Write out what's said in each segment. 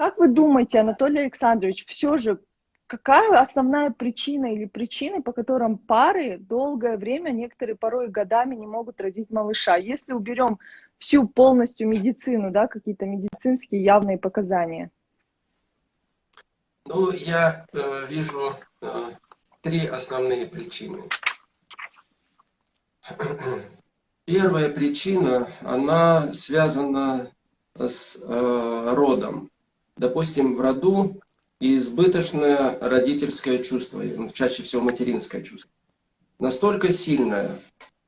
Как вы думаете, Анатолий Александрович, все же какая основная причина или причины, по которым пары долгое время, некоторые порой годами не могут родить малыша? Если уберем всю полностью медицину, да, какие-то медицинские явные показания? Ну, я э, вижу э, три основные причины. Первая причина, она связана с э, родом. Допустим, в роду избыточное родительское чувство, чаще всего материнское чувство. Настолько сильное,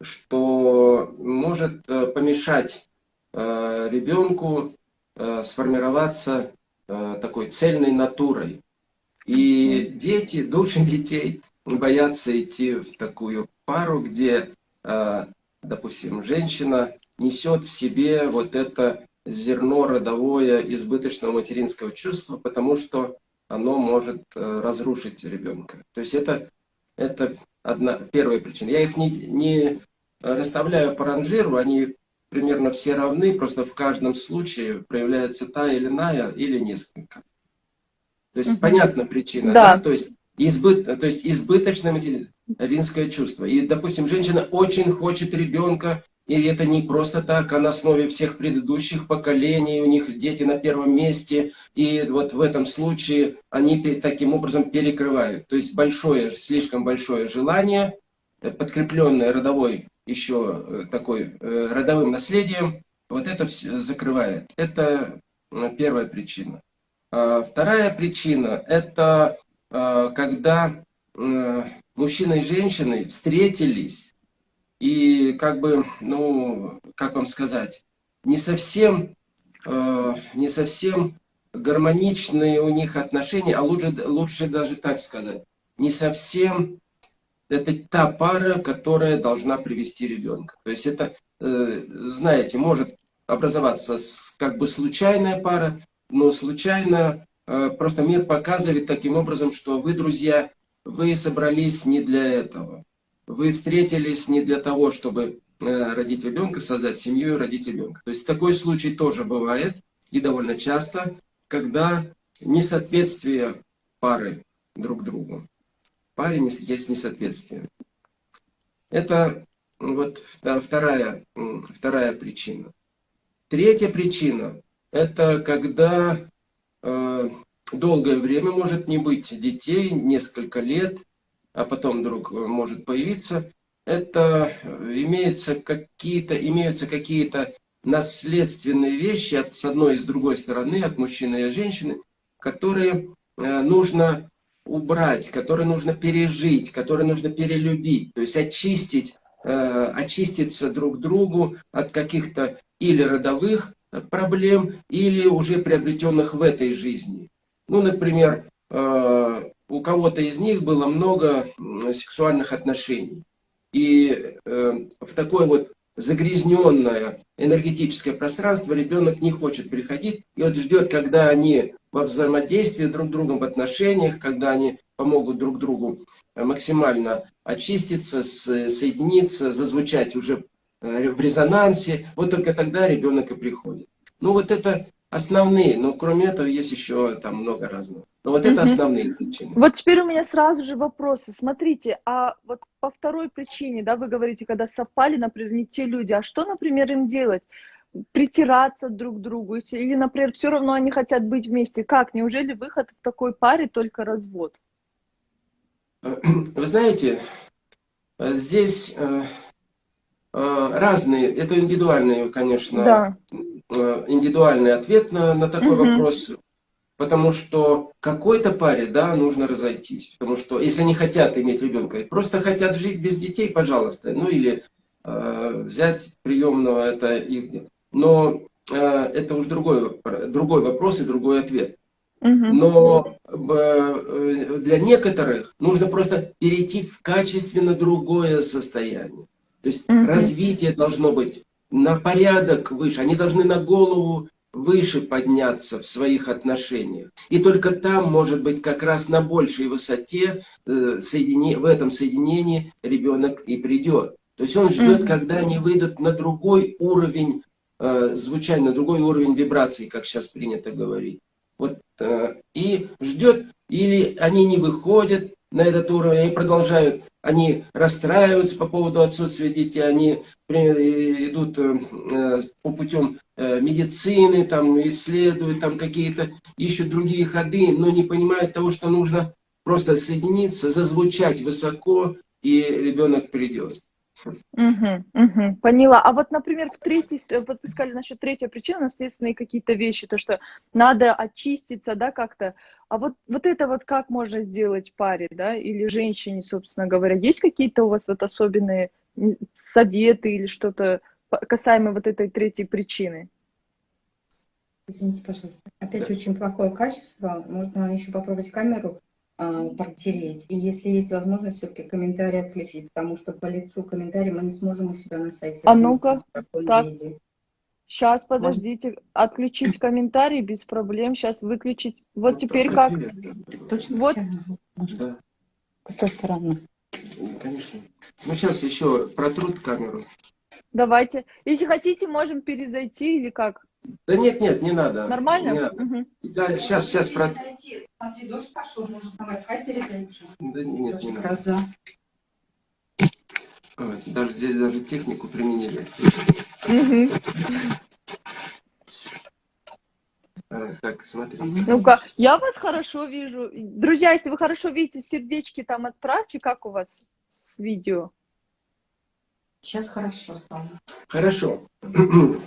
что может э, помешать э, ребенку э, сформироваться такой цельной натурой. И дети, души детей боятся идти в такую пару, где, допустим, женщина несет в себе вот это зерно родовое избыточного материнского чувства, потому что оно может э, разрушить ребенка. То есть это, это одна, первая причина. Я их не, не расставляю по ранжиру, они примерно все равны, просто в каждом случае проявляется та или иная, или несколько. То есть, угу. понятна причина, да. да? То есть, избыт, то есть избыточное материнское чувство. И, допустим, женщина очень хочет ребенка, и это не просто так, а на основе всех предыдущих поколений, у них дети на первом месте, и вот в этом случае они таким образом перекрывают. То есть большое, слишком большое желание, э, подкрепленное родовой еще э, такой э, родовым наследием, вот это все закрывает. Это первая причина. А вторая причина – это когда мужчина и женщина встретились, и как бы, ну, как вам сказать, не совсем, э, не совсем гармоничные у них отношения, а лучше, лучше даже так сказать, не совсем это та пара, которая должна привести ребенка. То есть это, э, знаете, может образоваться как бы случайная пара, но случайно э, просто мир показывает таким образом, что вы, друзья, вы собрались не для этого вы встретились не для того, чтобы э, родить ребенка, создать семью и родить ребенка. То есть такой случай тоже бывает, и довольно часто, когда несоответствие пары друг другу. В паре есть несоответствие. Это вот вторая, вторая причина. Третья причина – это когда э, долгое время может не быть детей, несколько лет – а потом вдруг э, может появиться, это э, имеются какие-то имеются какие-то наследственные вещи от, с одной и с другой стороны, от мужчины и женщины, которые э, нужно убрать, которые нужно пережить, которые нужно перелюбить, то есть очистить, очиститься друг другу от каких-то или родовых проблем, или уже приобретенных в этой жизни. Ну, например, у кого-то из них было много сексуальных отношений. И э, в такое вот загрязненное энергетическое пространство ребенок не хочет переходить. И вот ждет, когда они во взаимодействии друг с другом, в отношениях, когда они помогут друг другу максимально очиститься, соединиться, зазвучать уже э, в резонансе. Вот только тогда ребенок и приходит. Ну вот это основные, но кроме этого есть еще там много разного. Но вот это основные причины. Вот теперь у меня сразу же вопросы. Смотрите, а вот по второй причине, да, вы говорите, когда совпали, например, не те люди, а что, например, им делать? Притираться друг к другу? Или, например, все равно они хотят быть вместе? Как? Неужели выход в такой паре только развод? Вы знаете, здесь э, э, разные, это индивидуальные, конечно, да. Э, индивидуальный ответ на, на такой угу. вопрос. Потому что какой-то паре, да, нужно разойтись. Потому что если они хотят иметь ребенка, просто хотят жить без детей, пожалуйста. Ну или э, взять приемного, это их. Но э, это уж другой, другой вопрос и другой ответ. Но э, для некоторых нужно просто перейти в качественно другое состояние. То есть угу. развитие должно быть на порядок выше. Они должны на голову выше подняться в своих отношениях. И только там, может быть, как раз на большей высоте э, соедини... в этом соединении ребенок и придет. То есть он ждет, mm -hmm. когда они выйдут на другой уровень э, звучания, на другой уровень вибраций, как сейчас принято говорить. Вот, э, и ждет, или они не выходят на этот уровень, они продолжают, они расстраиваются по поводу отсутствия детей, они например, идут э, по путем э, медицины, там, исследуют там какие-то, ищут другие ходы, но не понимают того, что нужно просто соединиться, зазвучать высоко, и ребенок придет. Угу, угу, поняла. А вот, например, в третьей, вот вы сказали насчет третьей причины, наследственные какие-то вещи, то, что надо очиститься, да, как-то. А вот, вот это вот как можно сделать паре, да, или женщине, собственно говоря? Есть какие-то у вас вот особенные советы или что-то касаемо вот этой третьей причины? Извините, пожалуйста. Опять очень плохое качество. Можно еще попробовать камеру протереть. И если есть возможность, все-таки комментарий отключить, потому что по лицу комментарий мы не сможем у себя на сайте А ну-ка, так, сейчас, подождите, Может... отключить комментарий без проблем, сейчас выключить. Вот ну, теперь как? Точно вот. Да. Какая сторона? Конечно. Ну, сейчас еще протрут камеру. Давайте. Если хотите, можем перезайти или как? Да нет, нет, не надо. Нормально? Не надо. Угу. Да, сейчас, сейчас. Про... Смотри, дождь пошел, может на Wi-Fi перезайти. Да нет, Дождь, не надо. Гроза. Вот, даже здесь даже технику применили. Угу. Так, смотри. Ну-ка, я вас хорошо вижу. Друзья, если вы хорошо видите, сердечки там отправьте, как у вас с видео? Сейчас хорошо стало. Хорошо.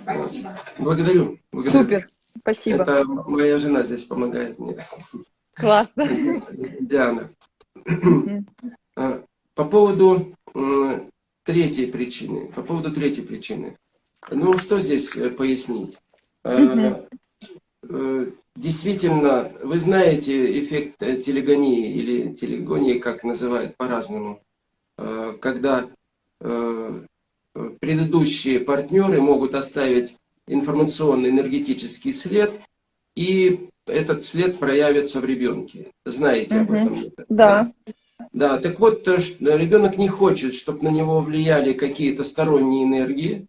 Спасибо. Благодарю. благодарю. Супер. Спасибо. Это моя жена здесь помогает мне. Классно. Диана. А, по поводу третьей причины. По поводу третьей причины. Ну, что здесь э, пояснить? А, э, действительно, вы знаете эффект э, телегонии или телегонии, как называют по-разному, когда предыдущие партнеры могут оставить информационный энергетический след, и этот след проявится в ребенке. Знаете об этом? Да. Да, так вот, ребенок не хочет, чтобы на него влияли какие-то сторонние энергии,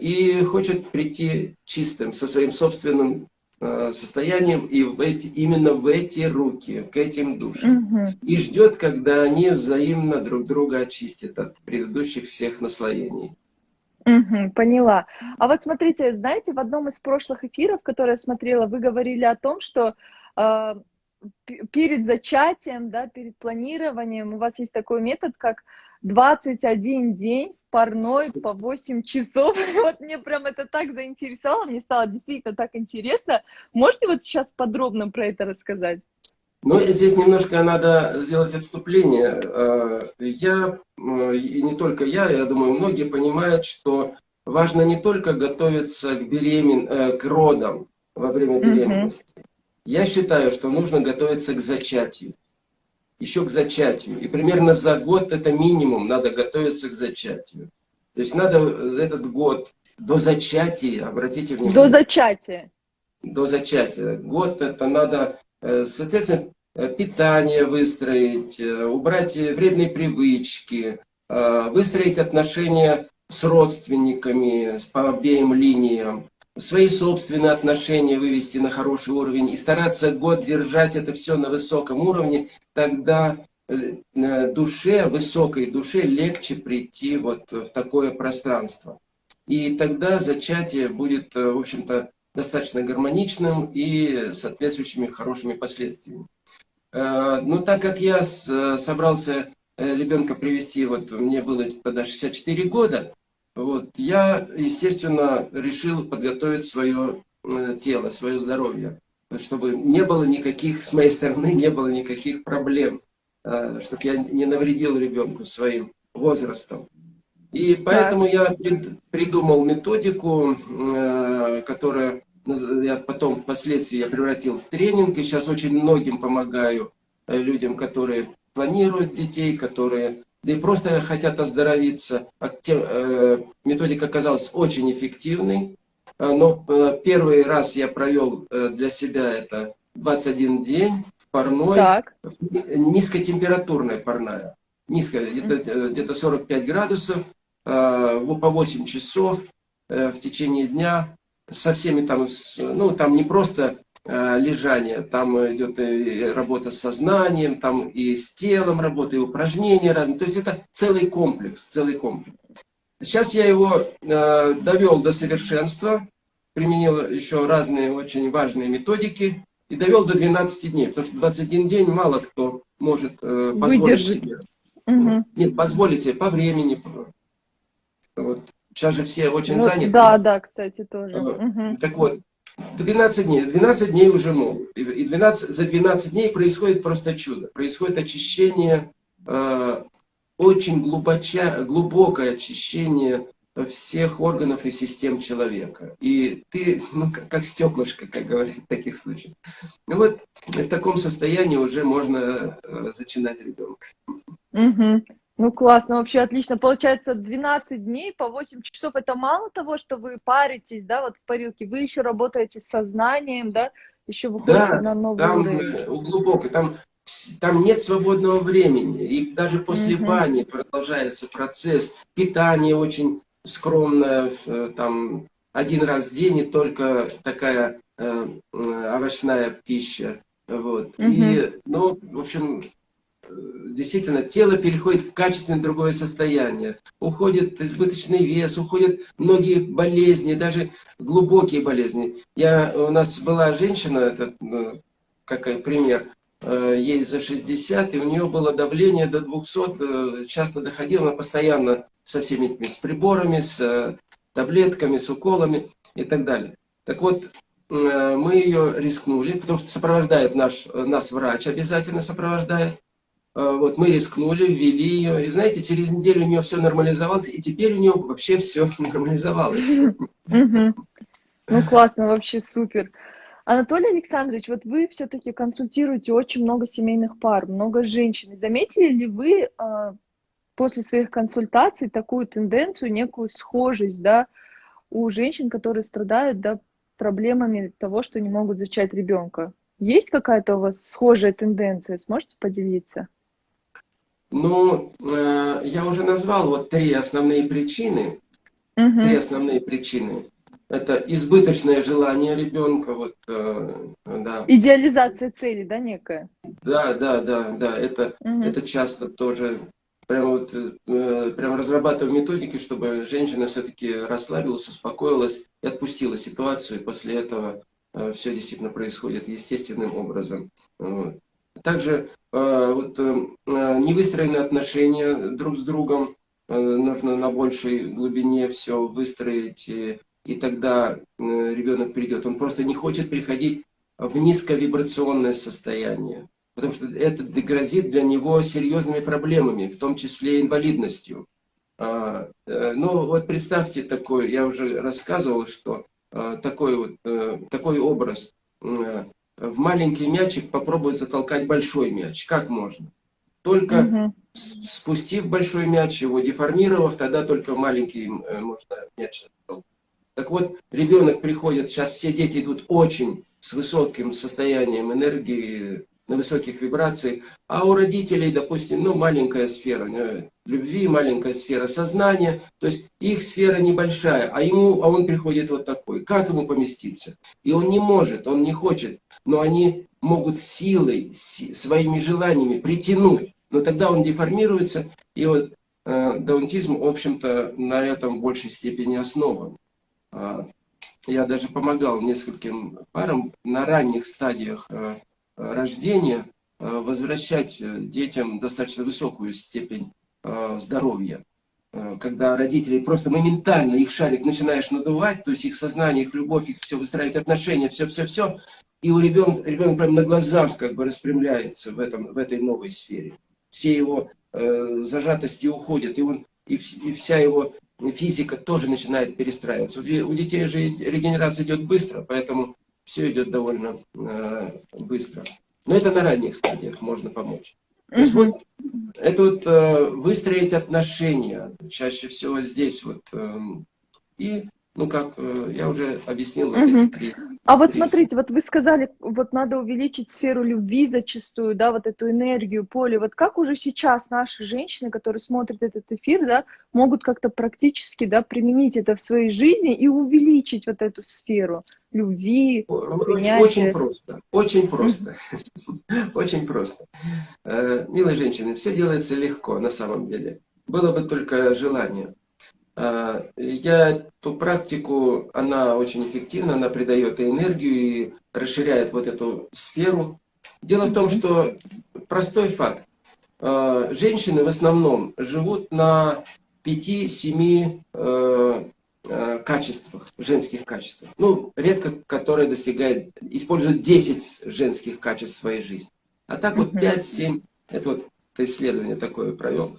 и хочет прийти чистым, со своим собственным Э, состоянием и в эти, именно в эти руки, к этим душам. Угу. И ждет, когда они взаимно друг друга очистят от предыдущих всех наслоений. Угу, поняла. А вот смотрите, знаете, в одном из прошлых эфиров, которые я смотрела, вы говорили о том, что э, перед зачатием, да, перед планированием у вас есть такой метод, как 21 день парной по 8 часов. Вот мне прям это так заинтересовало, мне стало действительно так интересно. Можете вот сейчас подробно про это рассказать? Ну, здесь немножко надо сделать отступление. Э, я, э, и не только я, я думаю, многие понимают, что важно не только готовиться к, беремен... Э, к родам во время беременности. Mm -hmm. Я считаю, что нужно готовиться к зачатию еще к зачатию. И примерно за год это минимум надо готовиться к зачатию. То есть надо этот год до зачатия, обратите внимание. До зачатия. До зачатия. Год это надо, э, соответственно, э, питание выстроить, э, убрать вредные привычки, выстроить отношения с родственниками, по обеим линиям, свои собственные отношения вывести на хороший уровень и стараться год держать это все на высоком уровне, тогда э, душе, высокой душе легче прийти вот в такое пространство. И тогда зачатие будет, э, в общем-то, достаточно гармоничным и соответствующими хорошими последствиями. Э, но так как я собрался ребенка привести, вот мне было тогда 64 года, вот. Я, естественно, решил подготовить свое э, тело, свое здоровье, чтобы не было никаких, с моей стороны, не было никаких проблем, э, чтобы я не навредил ребенку своим возрастом. И поэтому я придумал методику, э, которая я потом впоследствии я превратил в тренинг, и сейчас очень многим помогаю людям, которые планируют детей, которые да и просто хотят оздоровиться. Э, методика оказалась очень эффективной, э, но э, первый раз я провел для себя это 21 день в парной, так. низкотемпературная парная, низкая, где-то где 45 градусов, по 8 часов в течение дня, со всеми там, ну там не просто лежания, там идет и работа с сознанием, там и с телом работа, и упражнения разные. То есть это целый комплекс, целый комплекс. Сейчас я его э, довел до совершенства, применил еще разные очень важные методики и довел до 12 дней, потому что 21 день мало кто может э, позволить Выдержать. себе. Мгм. Нет, позволить себе по времени. Вот. Сейчас же все очень Вот, заняты. да, да, кстати, тоже. Ага. Мгм. Так вот, 12 дней. 12 дней уже могут. И и 12, за 12 дней происходит просто чудо. Происходит очищение, э, очень глубоча, глубокое очищение всех органов и систем человека. И ты, ну, как, как стеклышко, как говорят в таких случаях. Ну вот в таком состоянии уже можно э, зачинать ребенка. Мгм. Ну, классно, вообще отлично. Получается, 12 дней по 8 часов. Это мало того, что вы паритесь, да, вот в парилке, вы еще работаете с сознанием, да, еще выходите Да, на новый там уровень. э, глубоко, там, там нет свободного времени. И даже после Мгм. бани продолжается процесс. Питание очень скромное, э, там один раз в день и только такая э, овощная пища. Вот. И, ну, в общем, действительно, тело переходит в качественно другое состояние. Уходит избыточный вес, уходят многие болезни, даже глубокие болезни. Я, у нас была женщина, это э, как пример, э, ей за 60, и у нее было давление до 200, э, часто доходило, она постоянно со всеми этими, с приборами, с таблетками, с уколами и так далее. Так вот, мы ее рискнули, потому что сопровождает наш, нас врач, обязательно сопровождает. Э, Вот мы рискнули, ввели ее, и знаете, через неделю у нее все нормализовалось, и теперь у нее вообще все нормализовалось. Ну, классно, вообще супер. Анатолий Александрович, вот вы все-таки консультируете очень много семейных пар, много женщин. Заметили ли вы а, после своих консультаций такую тенденцию, некую схожесть, да, у женщин, которые страдают, да, проблемами того, что не могут зачать ребенка? Есть какая-то у вас схожая тенденция? Сможете поделиться? Ну, э, я уже назвал вот три основные причины. Три Мгм. основные причины. Это избыточное желание ребенка, вот, э, да, Идеализация цели, да, некая? да, да, да, да, это, Мгм. это часто тоже, прям вот, э, прям разрабатываю методики, чтобы женщина все-таки расслабилась, успокоилась и отпустила ситуацию, и после этого все действительно происходит естественным образом. Вот. Также э, вот, э, э, невыстроенные отношения друг с другом, нужно на большей глубине все выстроить, и, и тогда ребенок придет. Он просто не хочет приходить в низковибрационное состояние, потому что это грозит для него серьезными проблемами, в том числе инвалидностью. А, Ну вот представьте такой, я уже рассказывал, что такой, вот, такой образ. В маленький мячик попробует затолкать большой мяч. Как можно? Только с- спустив большой мяч, его деформировав, тогда только маленький э, можно мяч затолкать. Так вот, ребенок приходит, сейчас все дети идут очень с высоким состоянием энергии, на высоких вибрациях, а у родителей, допустим, ну, маленькая сфера э, любви, маленькая сфера сознания, то есть их сфера небольшая, а ему, а он приходит вот такой. Как ему поместиться? И он не может, он не хочет, но они могут силой, си- своими желаниями притянуть. Но тогда он деформируется, и вот э, даунтизм, в общем-то, на этом в большей степени основан. А, Я даже помогал нескольким парам на ранних стадиях э, э, рождения э, возвращать э, детям достаточно высокую степень э, здоровья. Э, Когда родители просто моментально их шарик начинаешь надувать, то есть их сознание, их любовь, их все выстраивать отношения, все-все-все, и у ребенка, ребенок прямо на глазах как бы распрямляется в, этом, в этой новой сфере. Все его э, зажатости уходят, и, он, и, и вся его физика тоже начинает перестраиваться. У, у детей же регенерация идет быстро, поэтому все идет довольно э, быстро. Но это на ранних стадиях можно помочь. То есть вот это вот э, выстроить отношения, чаще всего здесь вот. эм, и ну, как э, я уже объяснил, вот эти три. А вот Три. смотрите, вот вы сказали, вот надо увеличить сферу любви зачастую, да, вот эту энергию, поле. Вот как уже сейчас наши женщины, которые смотрят этот эфир, да, могут как-то практически, да, применить это в своей жизни и увеличить вот эту сферу любви, Очень, принятие. очень просто, очень просто, очень просто. Э, Милые женщины, все делается легко на самом деле. Было бы только желание. Э, Я эту практику, она очень эффективна, она придает и энергию и расширяет вот эту сферу. Дело в том, что простой факт. Э, Женщины в основном живут на 5-7 э, качествах, женских качествах. Ну, редко которые достигают, используют 10 женских качеств в своей жизни. А так вот Мгм. 5-7, это вот исследование такое провел.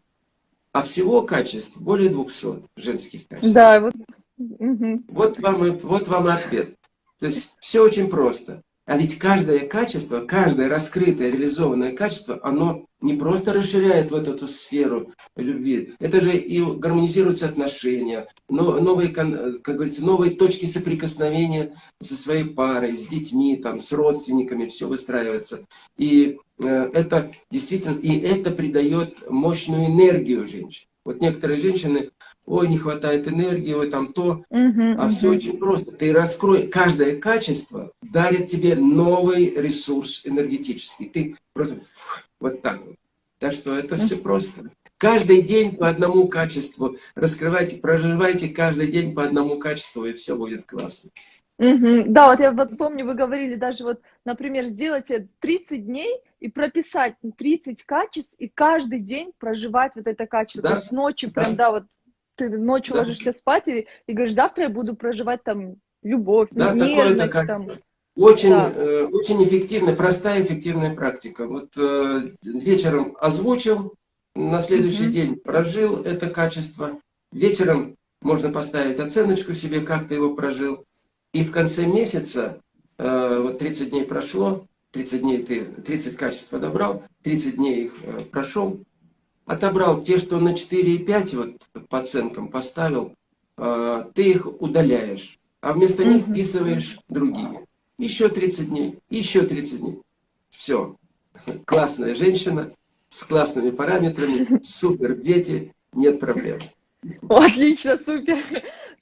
А всего качеств более 200 женских качеств. Да, вот. мгм. Вот вам, вот вам ответ. То есть все очень просто. А ведь каждое качество, каждое раскрытое, реализованное качество, оно не просто расширяет вот эту сферу любви, это же и гармонизируются отношения, но- новые, как говорится, новые точки соприкосновения со своей парой, с детьми, там, с родственниками, все выстраивается. И э, это действительно, и это придает мощную энергию женщин. Вот некоторые женщины, ой, не хватает энергии, ой, там то, Мгм, а все мгм. очень просто. Ты раскрой, каждое качество дарит тебе новый ресурс энергетический. Ты просто вот так вот. Так что это все просто. Каждый день по одному качеству раскрывайте, проживайте каждый день по одному качеству, и все будет классно. Мгм. Да, вот я вот помню, вы говорили даже вот, например, сделать это 30 дней и прописать 30 качеств, и каждый день проживать вот это качество. Да, То есть ночью да. прям, да, вот ты ночью Да. ложишься спать и, и говоришь, завтра я буду проживать там любовь, Да, нежность, такое-то там. качество. Очень, Да. э, очень эффективная, простая эффективная практика. Вот э, вечером озвучил, на следующий Мгм. день прожил это качество. Вечером можно поставить оценочку себе, как ты его прожил. И в конце месяца, э, вот 30 дней прошло, 30 дней ты 30 качеств подобрал, 30 дней их э, прошел, отобрал те, что на 4 и 5 вот по оценкам поставил, э, ты их удаляешь, а вместо них вписываешь другие. Еще 30 дней, еще 30 дней. Все. Классная женщина с классными параметрами, супер дети, нет проблем. Отлично, супер.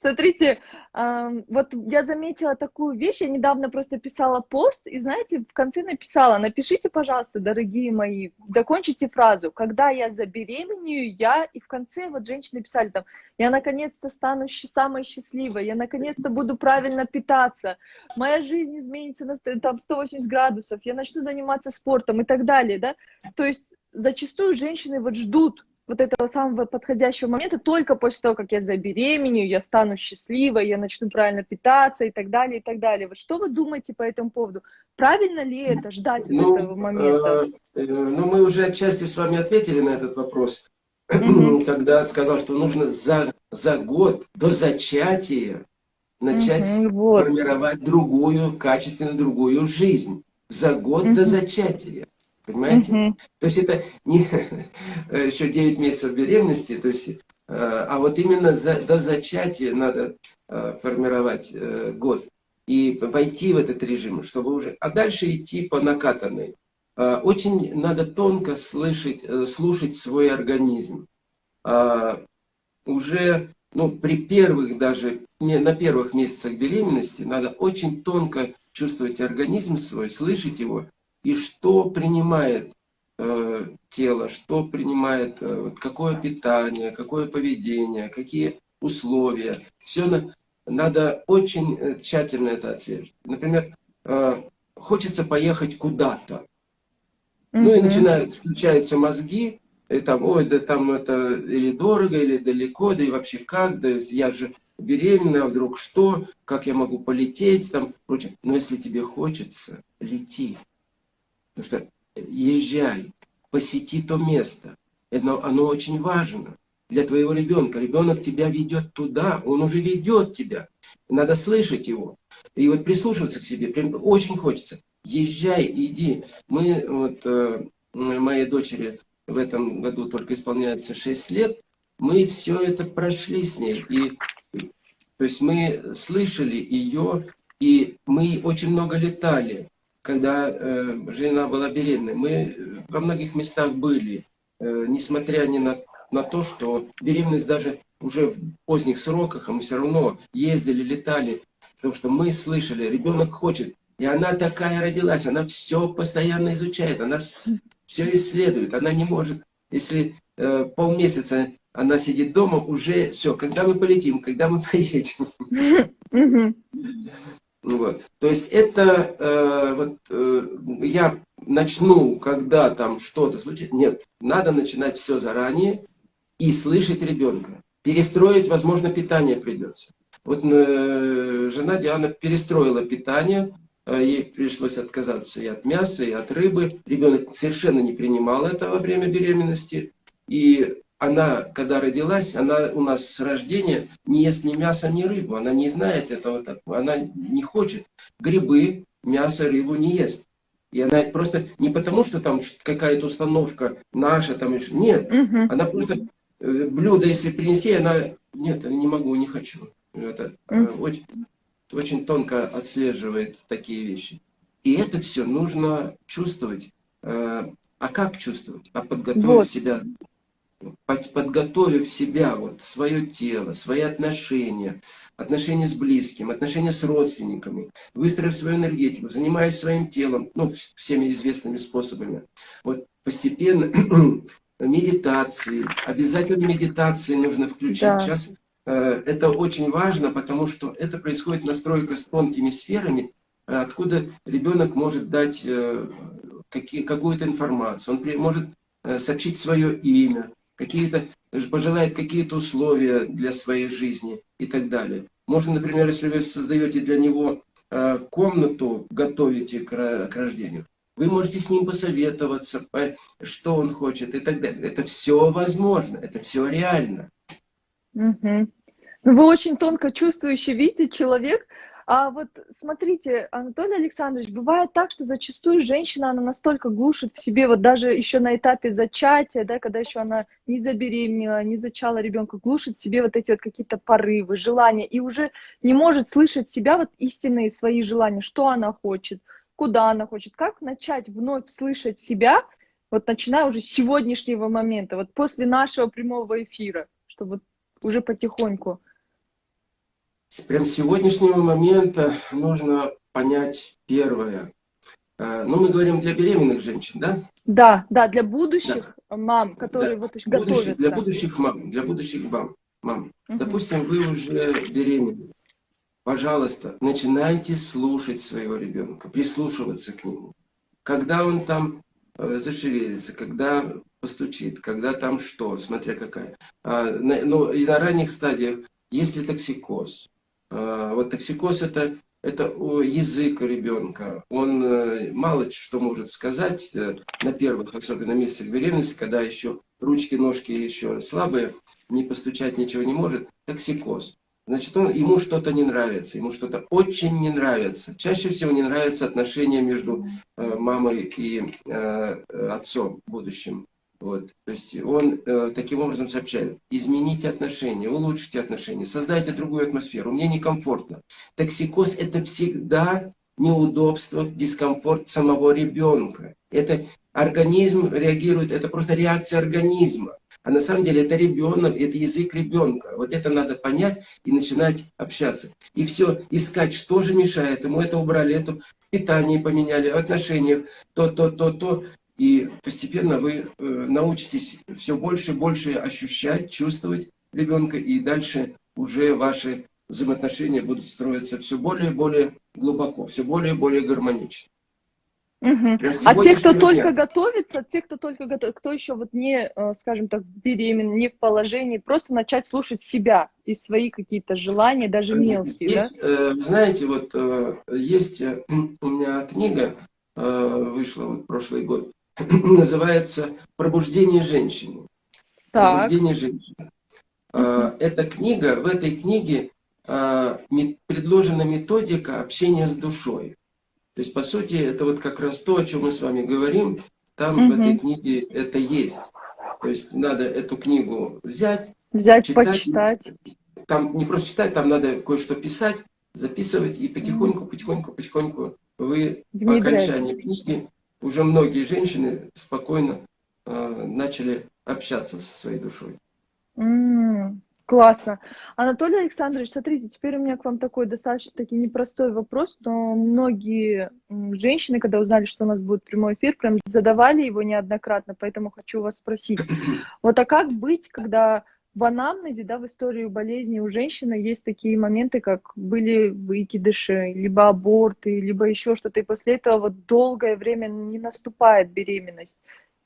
Смотрите, вот я заметила такую вещь, я недавно просто писала пост, и знаете, в конце написала, напишите, пожалуйста, дорогие мои, закончите фразу, когда я забеременею, я, и в конце вот женщины писали там, я наконец-то стану самой счастливой, я наконец-то буду правильно питаться, моя жизнь изменится на там 180 градусов, я начну заниматься спортом и так далее, да, то есть зачастую женщины вот ждут вот этого самого подходящего момента только после того, как я забеременею, я стану счастливой, я начну правильно питаться и так далее, и так далее. Вот что вы думаете по этому поводу? Правильно ли это, ждать Ну, этого момента? э, э, ну, мы уже отчасти с вами ответили на этот вопрос, когда сказал, что нужно за, за год до зачатия начать Мгм, вот. формировать другую, качественно другую жизнь. За год Мгм. до зачатия. Понимаете? Мгм. То есть это не еще 9 месяцев беременности, то есть, э, а вот именно за, до зачатия надо э, формировать э, год и войти в этот режим, чтобы уже... А дальше идти по накатанной. Очень надо тонко слышать, слушать свой организм. Уже ну, при первых даже, не- на первых месяцах беременности надо очень тонко чувствовать организм свой, слышать его, и что принимает э, тело, что принимает, э, вот какое питание, какое поведение, какие условия. Все на- надо очень э, тщательно это отслеживать. Например, э, хочется поехать куда-то. Ну и начинают, включаются мозги, и там, ой, да там это или дорого, или далеко, да и вообще как, да я же беременна, а вдруг что, как я могу полететь, там, прочее. Но если тебе хочется, лети. Что езжай, посети то место. Это, оно очень важно для твоего ребенка. Ребенок тебя ведет туда, он уже ведет тебя. Надо слышать его. И вот прислушиваться к себе прям очень хочется. Езжай, иди. Мы, вот, э, моей дочери в этом году только исполняется 6 лет, мы все это прошли с ней. И То есть мы слышали ее, и мы очень много летали, когда э, жена была беременной. Мы во многих местах были, э, несмотря ни на, на то, что беременность даже уже в поздних сроках, а мы все равно ездили, летали, потому что мы слышали, ребенок хочет. И она такая родилась, она все постоянно изучает, она все исследует, она не может, если э, полмесяца она сидит дома, уже все, когда мы полетим, когда мы поедем. Вот. То есть это э, вот э, я начну, когда там что-то случится. Нет, надо начинать все заранее и слышать ребенка. Перестроить, возможно, питание придется. Вот э, жена Диана перестроила питание, э, ей пришлось отказаться и от мяса, и от рыбы. Ребенок совершенно не принимал это во время беременности. И она, когда родилась, она у нас с рождения не ест ни мясо, ни рыбу. Она не знает этого, она не хочет. Грибы, мясо, рыбу не ест. И она просто не потому, что там какая-то установка наша, там, нет. Угу. Она просто э, блюдо, если принести, она, нет, не могу, не хочу. Это угу. очень, очень тонко отслеживает такие вещи. И это все нужно чувствовать. Э, а как чувствовать? А подготовить вот. себя подготовив себя, вот, свое тело, свои отношения, отношения с близким, отношения с родственниками, выстроив свою энергетику, занимаясь своим телом, ну, всеми известными способами, вот постепенно медитации, обязательно медитации нужно включить. Да. Сейчас э, это очень важно, потому что это происходит настройка с тонкими сферами, откуда ребенок может дать э, какую-то информацию, он при, может э, сообщить свое имя, какие-то, пожелает какие-то условия для своей жизни и так далее. Можно, например, если вы создаете для него э, комнату, готовите к, рождению, вы можете с ним посоветоваться, что он хочет и так далее. Это все возможно, это все реально. Угу. Вы очень тонко чувствующий, видите, человек, а вот смотрите, Анатолий Александрович, бывает так, что зачастую женщина, она настолько глушит в себе, вот даже еще на этапе зачатия, да, когда еще она не забеременела, не зачала ребенка, глушит в себе вот эти вот какие-то порывы, желания, и уже не может слышать себя, вот истинные свои желания, что она хочет, куда она хочет, как начать вновь слышать себя, вот начиная уже с сегодняшнего момента, вот после нашего прямого эфира, чтобы уже потихоньку. Прям с сегодняшнего момента нужно понять первое. Э, ну, мы говорим для беременных женщин, да? Да, да, для будущих да. мам, которые да. вот готовятся. Будущих, для будущих мам, для будущих мам. мам. Угу. Допустим, вы уже беременны. Пожалуйста, начинайте слушать своего ребенка, прислушиваться к нему. Когда он там э, зашевелится, когда постучит, когда там что, смотря какая. А, на, ну, и на ранних стадиях, если токсикоз, вот токсикоз это, это язык ребенка. Он э, мало что может сказать э, на первых, особенно месяцах беременности, когда еще ручки, ножки еще слабые, не постучать ничего не может. Токсикоз. Значит, он, ему что-то не нравится, ему что-то очень не нравится. Чаще всего не нравятся отношения между э, мамой и отцом будущим. Вот. То есть он э, таким образом сообщает, измените отношения, улучшите отношения, создайте другую атмосферу, мне некомфортно. Токсикоз это всегда неудобство, дискомфорт самого ребенка. Это организм реагирует, это просто реакция организма. А на самом деле это ребенок, это язык ребенка. Вот это надо понять и начинать общаться. И все, искать, что же мешает ему. Это убрали, это в питании поменяли, в отношениях, то, то, то, то. И постепенно вы э, научитесь все больше и больше ощущать, чувствовать ребенка, и дальше уже ваши взаимоотношения будут строиться все более и более глубоко, все более и более гармонично. Угу. А те, кто дня... только готовится, те, кто только готов, кто еще вот не, э, скажем так, беременен, не в положении, просто начать слушать себя и свои какие-то желания, даже мелкие, есть, да? Э, знаете, вот есть у меня книга, вышла вот прошлый год, называется «Пробуждение женщины». Так. «Пробуждение женщины». А, эта книга, в этой книге а, предложена методика общения с душой. То есть, по сути, это вот как раз то, о чем мы с вами говорим, там угу. в этой книге это есть. То есть, надо эту книгу взять, взять, читать, почитать. там не просто читать, там надо кое-что писать, записывать, и потихоньку, потихоньку, потихоньку вы по окончании книги уже многие женщины спокойно э, начали общаться со своей душой. М, Классно. Анатолий Александрович, смотрите, теперь у меня к вам такой достаточно-таки непростой вопрос, но многие женщины, когда узнали, что у нас будет прямой эфир, прям задавали его неоднократно, поэтому хочу вас спросить. Вот а как быть, когда в анамнезе, да, в истории болезни у женщины есть такие моменты, как были выкидыши, либо аборты, либо еще что-то, и после этого вот долгое время не наступает беременность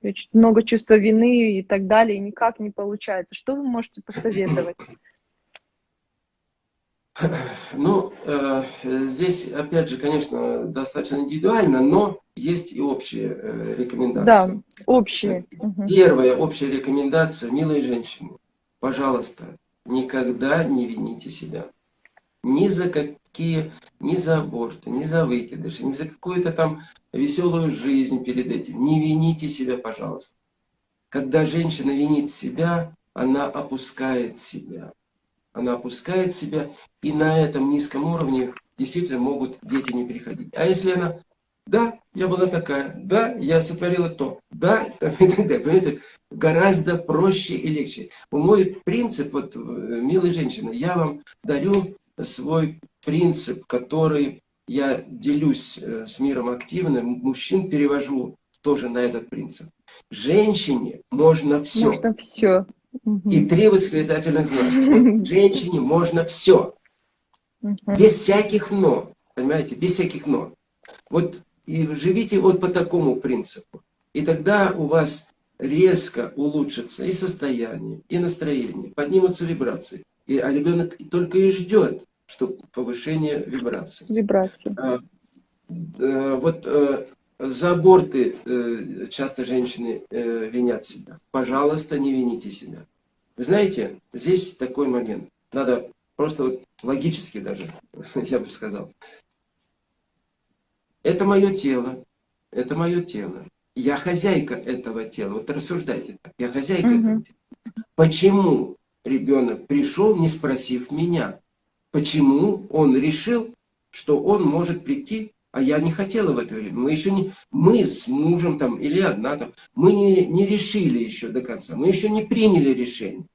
очень много чувства вины и так далее, и никак не получается. Что вы можете посоветовать? Ну, э, здесь, опять же, конечно, достаточно индивидуально, но есть и общие э, рекомендации. Да, общие. Первая общая рекомендация, милые женщины, пожалуйста, никогда не вините себя. Ни за какие, ни за аборты, ни за выкидыши, ни за какую-то там веселую жизнь перед этим. Не вините себя, пожалуйста. Когда женщина винит себя, она опускает себя. Она опускает себя, и на этом низком уровне действительно могут дети не приходить. А если она, да, я была такая, да, я сотворила то, да, там, и так далее. Понимаете, гораздо проще и легче. Мой принцип, вот, э, милые женщины, я вам дарю свой принцип, который я делюсь э, с миром активно, мужчин перевожу тоже на этот принцип. Женщине можно все. Можно все. И три восклицательных знака. Вот женщине можно все. Без всяких но. Понимаете, без всяких но. Вот и живите вот по такому принципу. И тогда у вас резко улучшится и состояние, и настроение, поднимутся вибрации. И, а ребенок только и ждет, что повышение вибрации. Вибрации. А, вот э, за аборты э, часто женщины э, винят себя. Пожалуйста, не вините себя. Вы знаете, здесь такой момент. Надо просто вот логически даже, я бы сказал. Это мое тело. Это мое тело. Я хозяйка этого тела. Вот рассуждайте так. Я хозяйка угу. этого тела. Почему ребенок пришел, не спросив меня? Почему он решил, что он может прийти, а я не хотела в это время. Мы еще не, мы с мужем там, или одна там, мы не, не решили еще до конца, мы еще не приняли решение.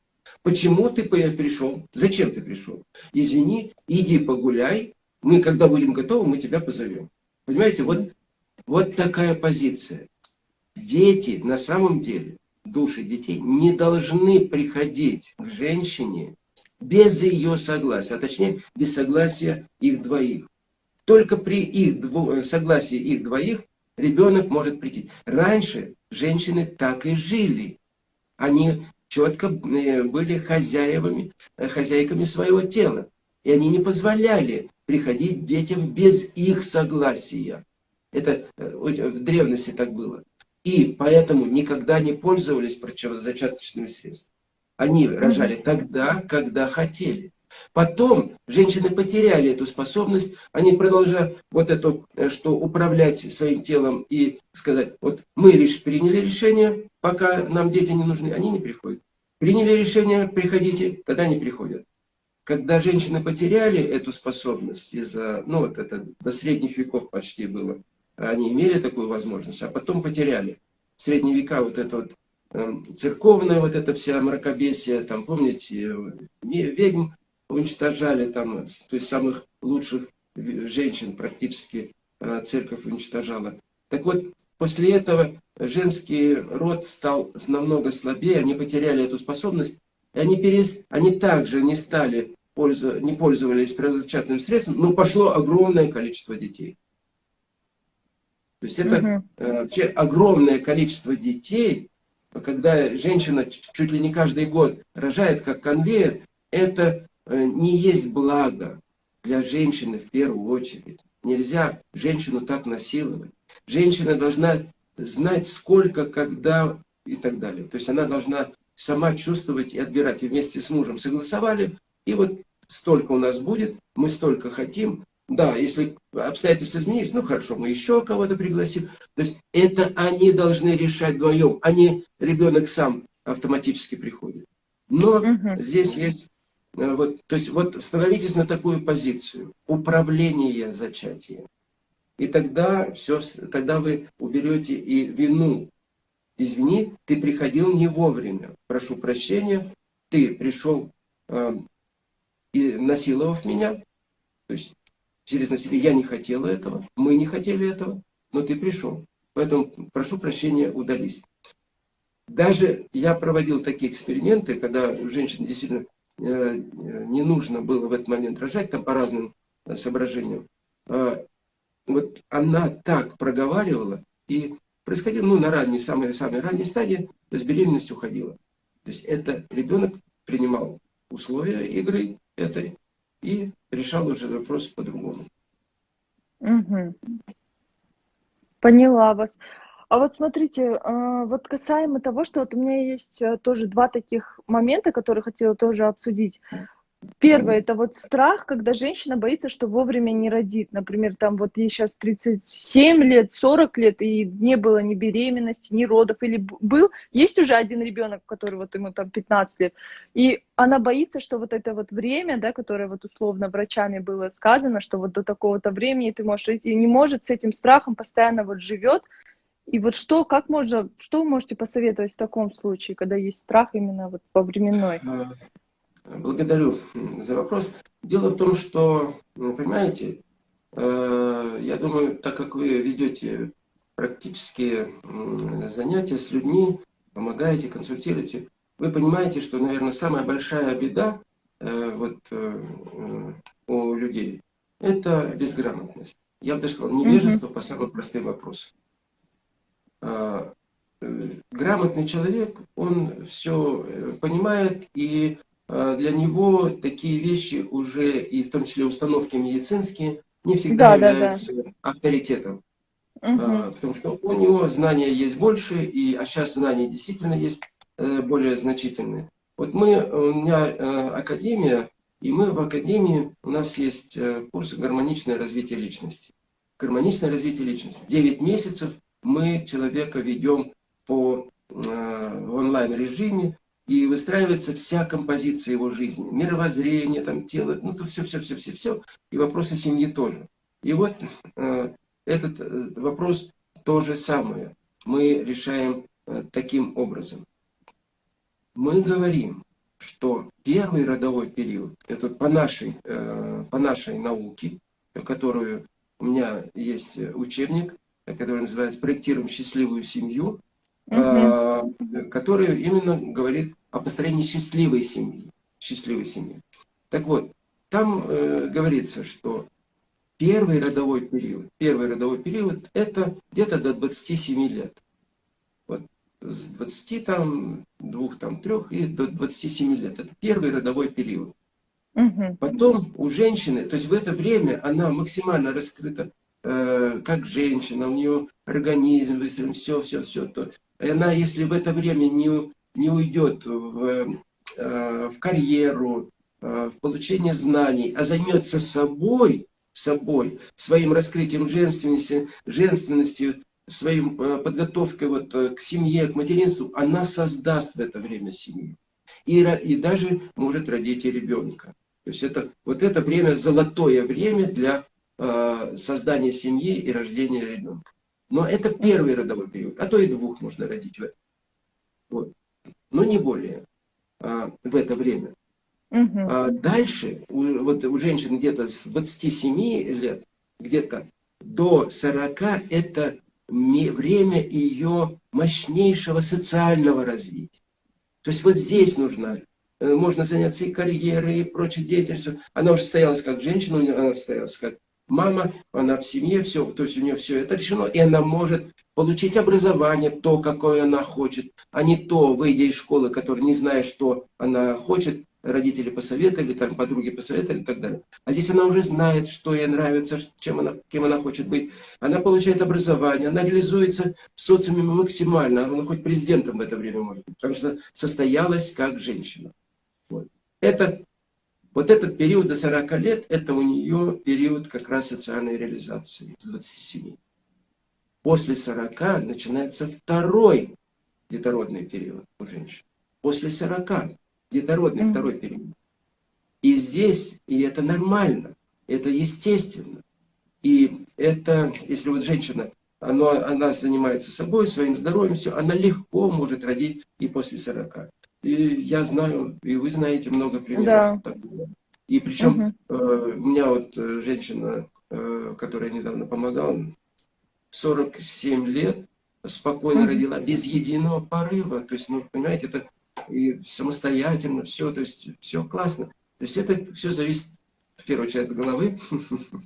Почему ты пришел? Зачем ты пришел? Извини, иди погуляй, мы, когда будем готовы, мы тебя позовем. Понимаете, вот, вот такая позиция. Дети, на самом деле, души детей не должны приходить к женщине без ее согласия, а точнее без согласия их двоих. Только при их дво... согласии их двоих ребенок может прийти. Раньше женщины так и жили. Они четко э, были хозяевами, э, хозяйками своего тела. И они не позволяли приходить детям без их согласия. Это э, в древности так было. И поэтому никогда не пользовались противозачаточными средствами. Они рожали тогда, когда хотели. Потом женщины потеряли эту способность, они продолжают вот это, э, что управлять своим телом и сказать, вот мы лишь приняли решение, пока нам дети не нужны, они не приходят. Приняли решение, приходите, тогда не приходят. Когда женщины потеряли эту способность, из-за, ну вот это до средних веков почти было, они имели такую возможность, а потом потеряли. В средние века вот это вот Эм, церковная вот эта вся мракобесие, там, помните, ведьм уничтожали, там, то есть самых лучших женщин практически э, церковь уничтожала. Так вот, после этого женский род стал намного слабее, они потеряли эту способность, и они, перес... они также не стали, пользу... не пользовались предотвратительным средством, но пошло огромное количество детей. То есть это угу. вообще огромное количество детей, когда женщина чуть ли не каждый год рожает как конвейер, это э, не есть благо для женщины в первую очередь. Нельзя женщину так насиловать. Женщина должна знать сколько, когда и так далее. То есть она должна сама чувствовать и отбирать. И вместе с мужем согласовали, и вот столько у нас будет, мы столько хотим, да, если обстоятельства изменились, ну хорошо, мы еще кого-то пригласим. То есть это они должны решать вдвоем, а не ребенок сам автоматически приходит. Но угу. здесь есть э, вот, то есть вот становитесь на такую позицию, управление зачатием. И тогда, все, тогда вы уберете и вину. Извини, ты приходил не вовремя. Прошу прощения, ты пришел э, и насиловав меня. То есть через насилие я не хотела этого, мы не хотели этого, но ты пришел. Поэтому прошу прощения, удались. Даже я проводил такие эксперименты, когда женщине действительно э, не нужно было в этот момент рожать, там по разным э, соображениям. А, вот она так проговаривала, и происходило, ну, на ранней, самой, самой ранней стадии, то есть беременность уходила. То есть это ребенок принимал условия игры этой и решал уже вопрос по-другому. Угу. Поняла вас. А вот смотрите, а, вот касаемо того, что вот у меня есть э, тоже два таких момента, которые хотела тоже обсудить. Первое, это вот страх, когда женщина боится, что вовремя не родит. Например, там вот ей сейчас 37 лет, 40 лет, и не было ни беременности, ни родов, или был, есть уже один ребенок, который вот ему там 15 лет, и она боится, что вот это вот время, да, которое вот условно врачами было сказано, что вот до такого-то времени ты можешь, и не может с этим страхом постоянно вот живет, и вот что, как можно, что вы можете посоветовать в таком случае, когда есть страх именно вот по временной? Благодарю за вопрос. Дело в том, что, понимаете, э, я думаю, так как вы ведете практические занятия с людьми, помогаете, консультируете, вы понимаете, что, наверное, самая большая беда э, вот, э, у людей – это безграмотность. Я бы даже сказал, невежество по самым простым вопросам. А, грамотный человек, он все понимает и для него такие вещи уже, и в том числе установки медицинские, не всегда да, являются да, да. авторитетом. Угу. Потому что у него знания есть больше, и, а сейчас знания действительно есть э, более значительные. Вот мы, у меня э, академия, и мы в академии, у нас есть э, курс «Гармоничное развитие личности». Гармоничное развитие личности. 9 месяцев мы человека ведем по в онлайн-режиме, и выстраивается вся композиция его жизни, мировоззрение, там, тело, ну, то все, все, все, все, все, и вопросы семьи тоже. И вот э, этот э, вопрос то же самое мы решаем э, таким образом. Мы говорим, что первый родовой период, это по нашей, э, по нашей науке, которую у меня есть учебник, который называется «Проектируем счастливую семью», угу. который именно говорит о построении счастливой семьи. Счастливой семьи. Так вот, там э, говорится, что первый родовой период, первый родовой период это где-то до 27 лет. Вот с 20 там, двух там, трех и до 27 лет. Это первый родовой период. Угу. Потом у женщины, то есть в это время она максимально раскрыта э, как женщина, у нее организм выстроен, все, все, все. То, она, если в это время не, не уйдет в, э, в карьеру, э, в получение знаний, а займется собой, собой, своим раскрытием женственности, женственности своим э, подготовкой вот к семье, к материнству, она создаст в это время семью. И, и даже может родить и ребенка. То есть это, вот это время, золотое время для создания семьи и рождения ребенка. Но это первый родовой период, а то и двух можно родить в этом. Вот. Но не более а, в это время. Угу. А дальше, у, вот у женщин где-то с 27 лет, где-то до 40, это время ее мощнейшего социального развития. То есть вот здесь нужно, э, можно заняться и карьерой, и прочей деятельностью. Она уже состоялась как женщина, она состоялась как мама, она в семье, все, то есть у нее все это решено, и она может получить образование, то, какое она хочет, а не то, выйдя из школы, которая не знает, что она хочет, родители посоветовали, там подруги посоветовали и так далее. А здесь она уже знает, что ей нравится, чем она, кем она хочет быть. Она получает образование, она реализуется в социуме максимально, она хоть президентом в это время может быть, потому что состоялась как женщина. Вот. Это вот этот период до 40 лет, это у нее период как раз социальной реализации с 27. После 40 начинается второй детородный период у женщин. После 40 детородный mm. второй период. И здесь, и это нормально, это естественно. И это, если вот женщина, она, она занимается собой, своим здоровьем, все, она легко может родить и после 40. И я знаю, и вы знаете много примеров. Да. И причем угу. э, у меня вот э, женщина, э, которая недавно помогала, 47 лет, спокойно угу. родила, без единого порыва. То есть, ну, понимаете, это и самостоятельно, все, то есть, все классно. То есть, это все зависит, в первую очередь, от головы.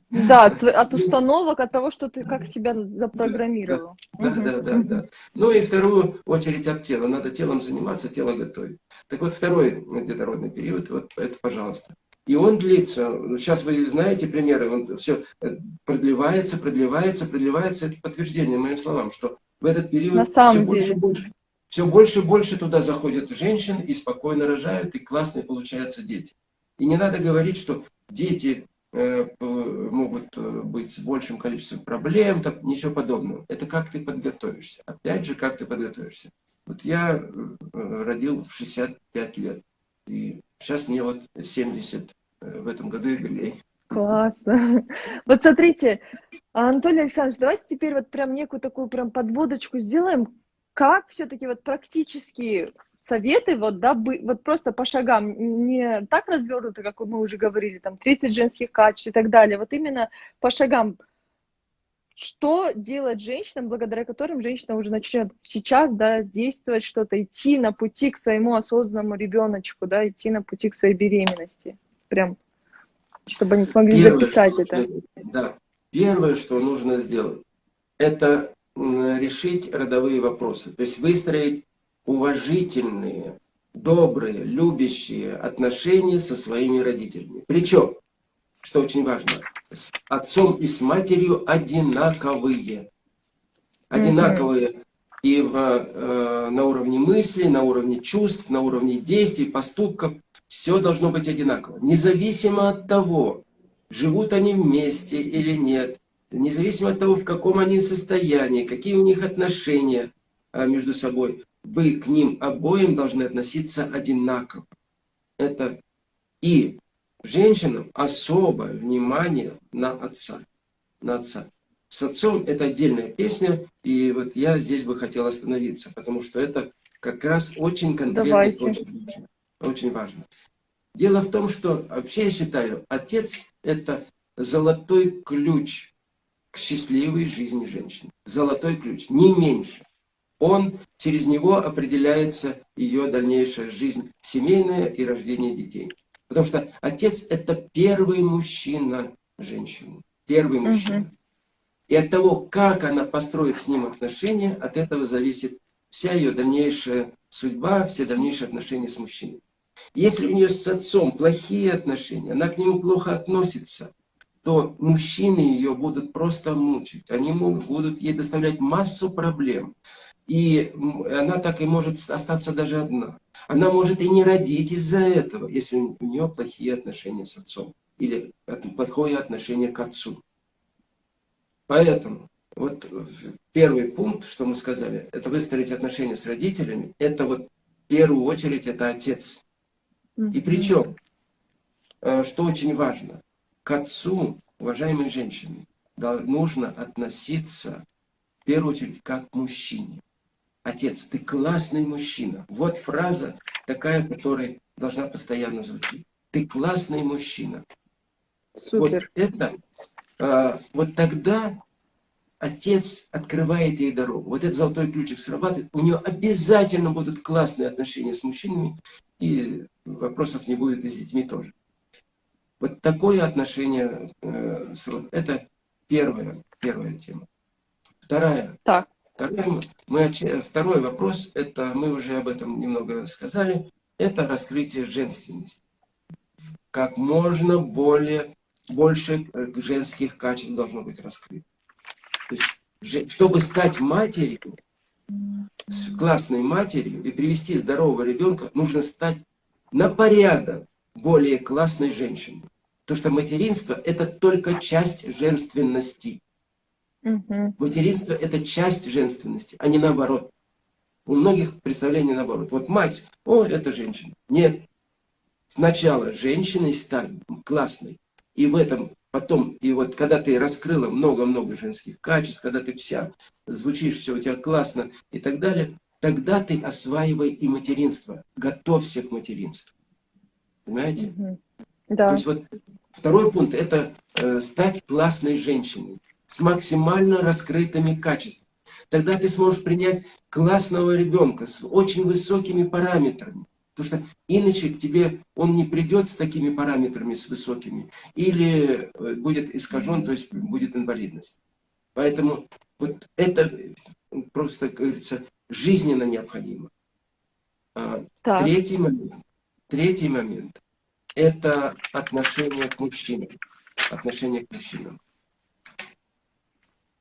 Да, от, от установок, от того, что ты как себя запрограммировал. Да, да, да, да, да. Ну и вторую очередь от тела. Надо телом заниматься, тело готовить. Так вот, второй детородный период, вот это, пожалуйста. И он длится, сейчас вы знаете примеры, он все э, продлевается, продлевается, продлевается. Это подтверждение моим словам, что в этот период все деле. больше и больше, все больше и больше туда заходят женщин и спокойно рожают, и классные получаются дети. И не надо говорить, что дети э, могут э, быть с большим количеством проблем, там, ничего подобного. Это как ты подготовишься. Опять же, как ты подготовишься. Вот я э, родил в 65 лет. И сейчас мне вот 70 э, в этом году юбилей. Классно. Вот смотрите, Анатолий Александрович, давайте теперь вот прям некую такую прям подводочку сделаем. Как все-таки вот практически советы, вот, да, вот просто по шагам, не так развернуто, как мы уже говорили, там, 30 женских качеств и так далее, вот именно по шагам, что делать женщинам, благодаря которым женщина уже начнет сейчас да, действовать что-то, идти на пути к своему осознанному ребеночку, да, идти на пути к своей беременности. Прям, чтобы они смогли Первое, записать это. Да. Первое, что нужно сделать, это решить родовые вопросы. То есть выстроить уважительные, добрые, любящие отношения со своими родителями. Причем, что очень важно, с отцом и с матерью одинаковые. Одинаковые и в, э, на уровне мыслей, на уровне чувств, на уровне действий, поступков. Все должно быть одинаково. Независимо от того, живут они вместе или нет, независимо от того, в каком они состоянии, какие у них отношения э, между собой, вы к ним обоим должны относиться одинаково. Это и женщинам особое внимание на отца. На отца. С отцом это отдельная песня, и вот я здесь бы хотел остановиться, потому что это как раз очень конкретно, очень, очень важно. Дело в том, что вообще я считаю, отец это золотой ключ к счастливой жизни женщины. Золотой ключ, не меньше. Он, через него определяется ее дальнейшая жизнь семейная и рождение детей. Потому что отец – это первый мужчина женщины. Первый мужчина. Угу. И от того, как она построит с ним отношения, от этого зависит вся ее дальнейшая судьба, все дальнейшие отношения с мужчиной. Если у нее с отцом плохие отношения, она к нему плохо относится, то мужчины ее будут просто мучить. Они будут ей доставлять массу проблем. И она так и может остаться даже одна. Она может и не родить из-за этого, если у нее плохие отношения с отцом. Или плохое отношение к отцу. Поэтому, вот первый пункт, что мы сказали, это выстроить отношения с родителями. Это вот в первую очередь это отец. И причем, э, что очень важно, к отцу, уважаемые женщины, нужно относиться в первую очередь как к мужчине. Отец, ты классный мужчина. Вот фраза такая, которая должна постоянно звучить. Ты классный мужчина. Супер. Вот это, а, вот тогда отец открывает ей дорогу. Вот этот золотой ключик срабатывает. У нее обязательно будут классные отношения с мужчинами, и вопросов не будет и с детьми тоже. Вот такое отношение э, с. Это первая, первая тема. Вторая. Так. Второй, мы, второй вопрос, это мы уже об этом немного сказали, это раскрытие женственности. Как можно более, больше э, женских качеств должно быть раскрыто. То есть, чтобы стать матерью, классной матерью и привести здорового ребенка, нужно стать на порядок более классной женщиной. Потому что материнство – это только часть женственности. Угу. Материнство – это часть женственности, а не наоборот. У многих представление наоборот. Вот мать, о, это женщина. Нет. сначала женщиной стать классной, и в этом потом, и вот когда ты раскрыла много-много женских качеств, когда ты вся звучишь, все у тебя классно и так далее, тогда ты осваивай и материнство, готовься к материнству. Понимаете? Да. То есть вот второй пункт – это э, стать классной женщиной с максимально раскрытыми качествами. Тогда ты сможешь принять классного ребенка с очень высокими параметрами. Потому что иначе к тебе он не придет с такими параметрами, с высокими, или э, будет искажен, то есть будет инвалидность. Поэтому вот это просто, как говорится, жизненно необходимо. А, Так. Третий момент. Третий момент – это отношение к мужчинам. Отношение к мужчинам.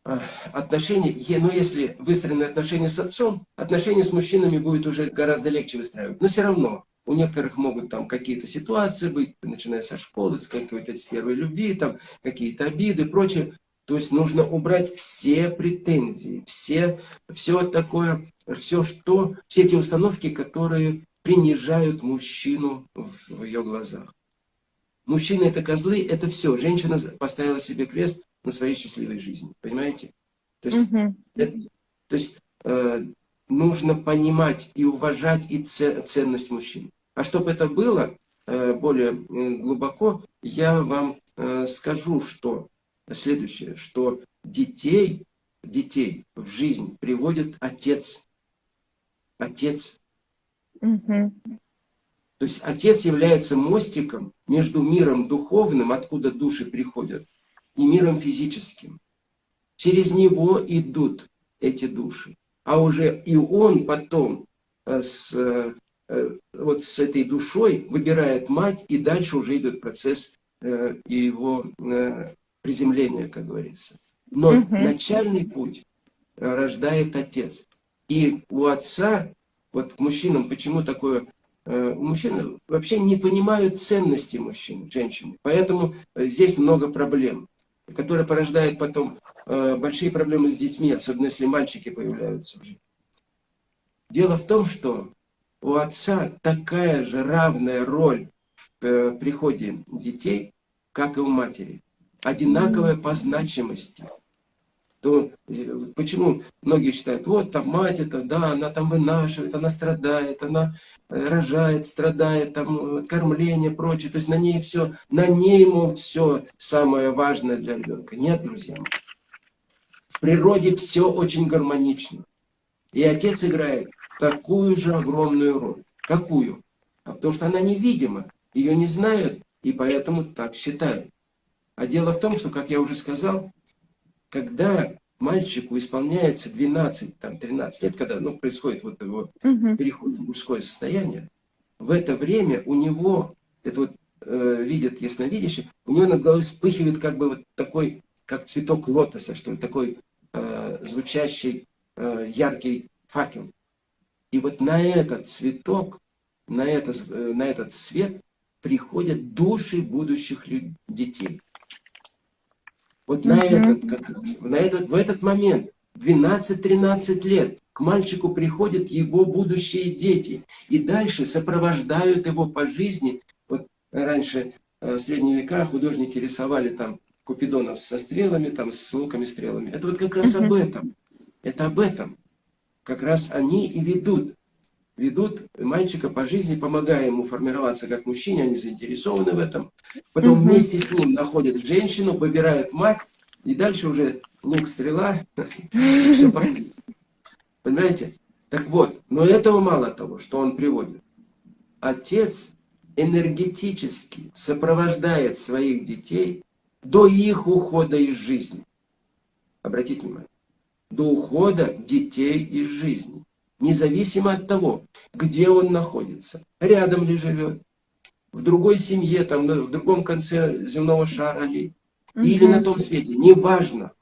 А, Отношения, ну если выстроены отношения с отцом, отношения с мужчинами будет уже гораздо легче выстраивать. Но все равно у некоторых могут там какие-то ситуации быть, начиная со школы, с какой-то первой любви, там какие-то обиды, прочее. То есть нужно убрать все претензии, все, все такое, все что, все те установки, которые принижают мужчину в ее глазах. Мужчины это козлы, это все. Женщина поставила себе крест на своей счастливой жизни. Понимаете? То есть, Мгм. это- то есть э, нужно понимать и уважать и це- ценность мужчин. А чтобы это было э, более э, глубоко, я вам э, скажу, что следующее, что детей, детей в жизнь приводит отец. Отец. Мгм. То есть отец является мостиком между миром духовным, откуда души приходят, и миром физическим. Через него идут эти души. А уже и он потом э, с, э, э, вот с этой душой выбирает мать, и дальше уже идет процесс его приземления, как говорится. Но Мгм. начальный путь рождает отец. И у отца, вот мужчинам, почему такое Мужчины вообще не понимают ценности мужчин, женщин. Поэтому здесь много проблем, которые порождают потом э, большие проблемы с детьми, особенно если мальчики появляются в жизни. Дело в том, что у отца такая же равная роль в э, приходе детей, как и у матери. Одинаковая по значимости то э, почему многие считают, вот там мать это, да, она там вынашивает, она страдает, она э, рожает, страдает, там э, кормление, прочее, то есть на ней все, на ней, мол, все самое важное для ребенка. Нет, друзья мои. В природе все очень гармонично. И отец играет такую же огромную роль. Какую? А потому что она невидима, ее не знают, и поэтому так считают. А дело в том, что, как я уже сказал, когда мальчику исполняется 12, там, 13 лет, когда ну, происходит вот его Мгм. переход в мужское состояние, в это время у него, это вот э, видят ясновидящие, у него над головой вспыхивает как бы вот такой, как цветок лотоса, что ли, такой э, звучащий, э, яркий факел. И вот на этот цветок, на, это, э, на этот свет приходят души будущих лю- детей. Вот на этот, как раз, на этот, в этот момент, 12-13 лет, к мальчику приходят его будущие дети. И дальше сопровождают его по жизни. Вот раньше, э, в средние века, художники рисовали там купидонов со стрелами, там с луками, стрелами. Это вот как раз об этом. Это об этом. Как раз они и ведут. Ведут мальчика по жизни, помогая ему формироваться как мужчине, они заинтересованы в этом. Потом Мгм. вместе с ним находят женщину, выбирают мать, и дальше уже лук, стрела, и все пошло. Понимаете? Так вот, но этого мало того, что он приводит. Отец энергетически сопровождает своих детей до их ухода из жизни. Обратите внимание. До ухода детей из жизни. Независимо от того, где он находится. Рядом ли живет, в другой семье, там, в другом конце земного шара ли, или Мгм. на том свете. Неважно.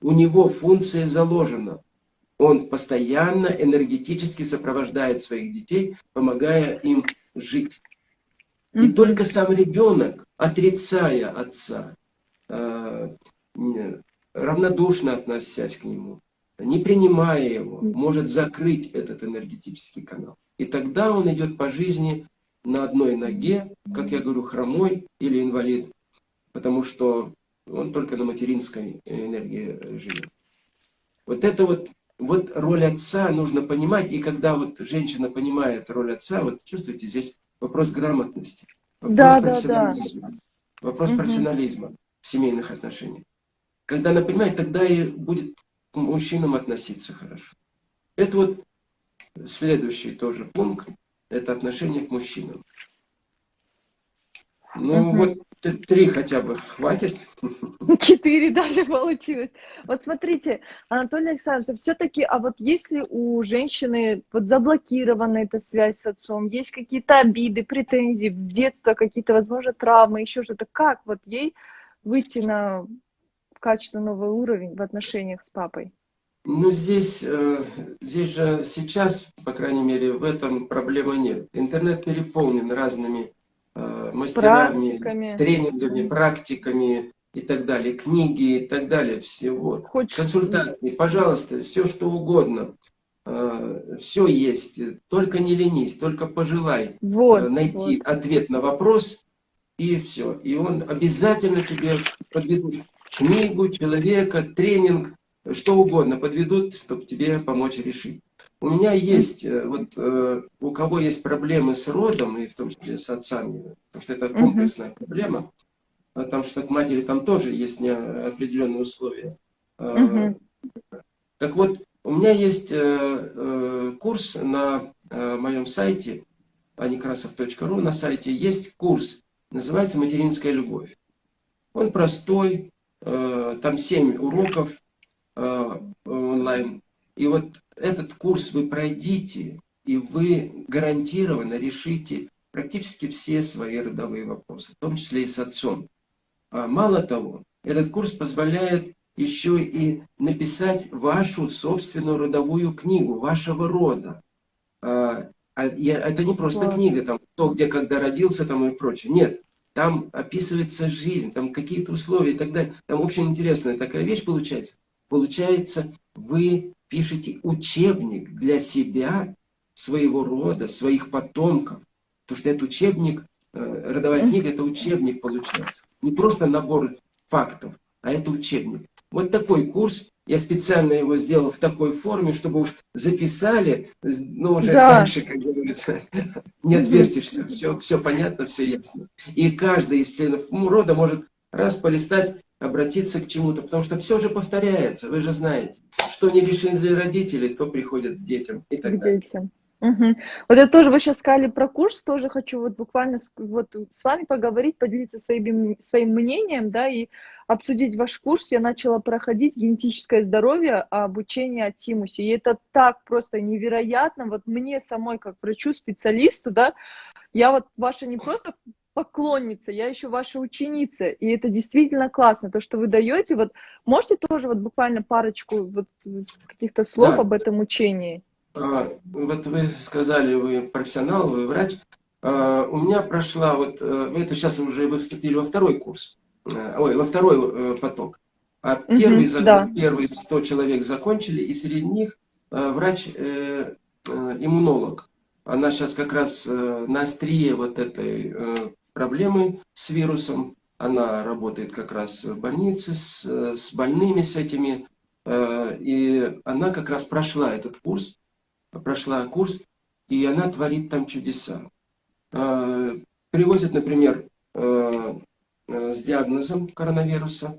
У него функция заложена. Он постоянно энергетически сопровождает своих детей, помогая им жить. И только сам ребенок, отрицая отца, э, равнодушно относясь к нему, не принимая его, может закрыть этот энергетический канал. И тогда он идет по жизни на одной ноге, как я говорю, хромой или инвалид, потому что он только на материнской энергии живет. Вот это вот, вот роль отца нужно понимать, и когда вот женщина понимает роль отца, вот чувствуете, здесь вопрос грамотности, вопрос Да, да, профессионализма, вопрос Мгм. профессионализма в семейных отношениях. Когда она понимает, тогда и будет к мужчинам относиться хорошо. Это вот следующий тоже пункт, это отношение к мужчинам. Ну Мгм. вот три хотя бы хватит. Четыре даже получилось. Вот смотрите, Анатолий Александрович, все-таки, а вот если у женщины вот заблокирована эта связь с отцом, есть какие-то обиды, претензии с детства, какие-то, возможно, травмы, еще что-то, как вот ей выйти на качественно новый уровень в отношениях с папой? Ну, здесь, э, здесь же сейчас, по крайней мере, в этом проблемы нет. Интернет переполнен разными э, мастерами, Практиками. тренингами, практиками и так далее, книги и так далее, всего. Хочешь... Консультации, пожалуйста, все что угодно. Все есть, только не ленись, только пожелай Вот, э, найти вот. ответ на вопрос, и все. И он обязательно тебе подведут книгу, человека, тренинг, что угодно подведут, чтобы тебе помочь решить. У меня есть, э, вот э, у кого есть проблемы с родом, и в том числе с отцами, потому что это комплексная проблема, потому что к матери там тоже есть определенные условия. Э, Мгм. Так вот, у меня есть э, э, курс на э, моем сайте, anikrasov.ru, на сайте есть курс, называется «Материнская любовь». Он простой, там 7 уроков э, онлайн. И вот этот курс вы пройдите, и вы гарантированно решите практически все свои родовые вопросы, в том числе и с отцом. А мало того, этот курс позволяет еще и написать вашу собственную родовую книгу, вашего рода. А, а я- это не просто Класс. книга, там, кто, где, когда родился, там и прочее. Нет, там описывается жизнь, там какие-то условия и так далее. Там очень интересная такая вещь получается. Получается, вы пишете учебник для себя, своего рода, своих потомков. Потому что это учебник, э, родовая книга, это учебник получается. Не просто набор фактов, а это учебник. Вот такой курс, я специально его сделал в такой форме, чтобы уж записали, но уже Да. дальше, как говорится, не отвертишься, все, все понятно, все ясно. И каждый из членов рода может раз полистать, обратиться к чему-то, потому что все же повторяется, вы же знаете. Что не решили родители, то приходят к детям и так далее. детям. Мгм. Вот я тоже, вы сейчас сказали про курс, тоже хочу вот буквально с, вот с вами поговорить, поделиться своим, своим мнением, да, и обсудить ваш курс. Я начала проходить генетическое здоровье, обучение от Тимуси, и это так просто невероятно, вот мне самой, как врачу-специалисту, да, я вот ваша не просто поклонница, я еще ваша ученица, и это действительно классно, то, что вы даете, вот можете тоже вот буквально парочку вот каких-то слов Да. об этом учении? А, Вот вы сказали, вы профессионал, вы врач. А, У меня прошла, вот э, это сейчас уже вы вступили во второй курс, Э, ой, во второй э, поток. А первый, за- да. первые 100 человек закончили, и среди них врач-иммунолог. Она сейчас как раз на острие вот этой проблемы с вирусом. Она работает как раз в больнице с, с больными, с этими. И она как раз прошла этот курс, прошла курс, и она творит там чудеса. Э, Привозят, например, э, э, с диагнозом коронавируса,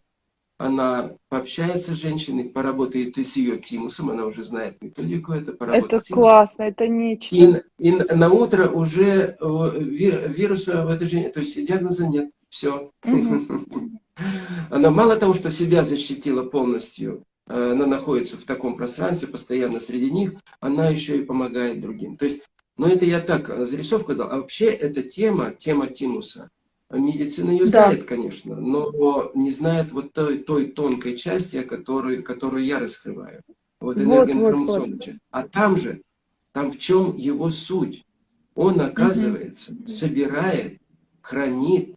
она пообщается с женщиной, поработает и с ее тимусом, она уже знает методику, это поработает Это с тимусом. классно, это нечто. И, и на утро уже ви- вируса в этой женщине, то есть диагноза нет, все. Она мало того, что себя защитила полностью, она находится в таком пространстве, постоянно среди них, она еще и помогает другим. То есть, ну это я так э, зарисовку дал, а вообще эта тема, тема тимуса, медицина ее Да. знает, конечно, но не знает вот той, той тонкой части, которую, которую я раскрываю. Вот Вот, энергоинформационная вот, часть. А там же, там в чем его суть? Он, оказывается, собирает, хранит